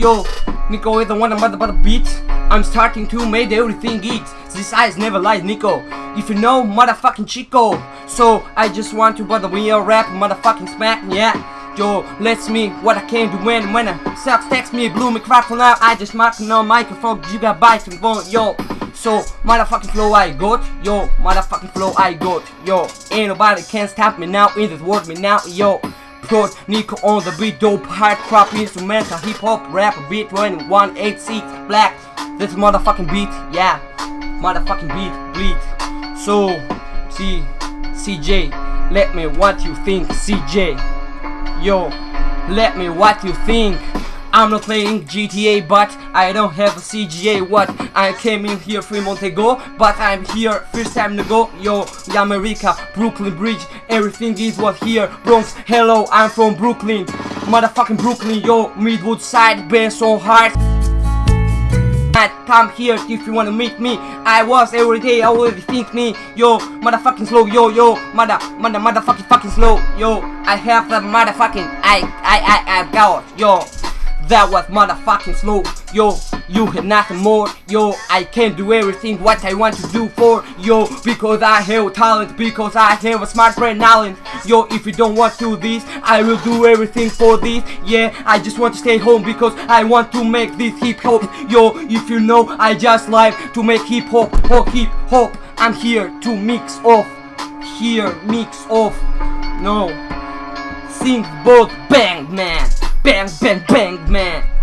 Yo, Nico is the one about the beat. I'm starting to make everything eat. This eyes never lies, Nico. If you know, motherfucking Chico. So I just want to bother we a rap, motherfucking smack, yeah. Yo, let's me what I can do when when a sucks text me blue microphone out. I just mark no microphone. You got bites and phone, yo. So motherfucking flow I got, yo. Motherfucking flow I got, yo. Ain't nobody can stop me now in this world me now, yo. Put Nico on the beat, dope, hard crop, instrumental, hip hop, rap, beat, 2186, black. This motherfucking beat, yeah. Motherfucking beat, beat. So, see, CJ, let me what you think, CJ. Yo, let me what you think. I'm not playing GTA, but I don't have a CGA. What? I came in here three months ago, but I'm here first time to go. Yo, America, Brooklyn Bridge, everything is what here. Bronx, hello, I'm from Brooklyn. Motherfucking Brooklyn, yo, Midwood side, been so hard. Come here if you wanna meet me. I was every day I already think me. Yo, motherfucking slow. Yo, yo, mother, mother, motherfucking fucking slow. Yo, I have the motherfucking I, I, I, I got. Yo. That was motherfucking slow, yo, you have nothing more, yo, I can do everything what I want to do for, yo, because I have talent, because I have a smart brain knowledge, yo, if you don't want to do this, I will do everything for this, yeah, I just want to stay home because I want to make this hip hop, yo, if you know, I just like to make hip hop, oh hip hop, I'm here to mix off, here, mix off, no, sing both man. Bang, bang, bang, man.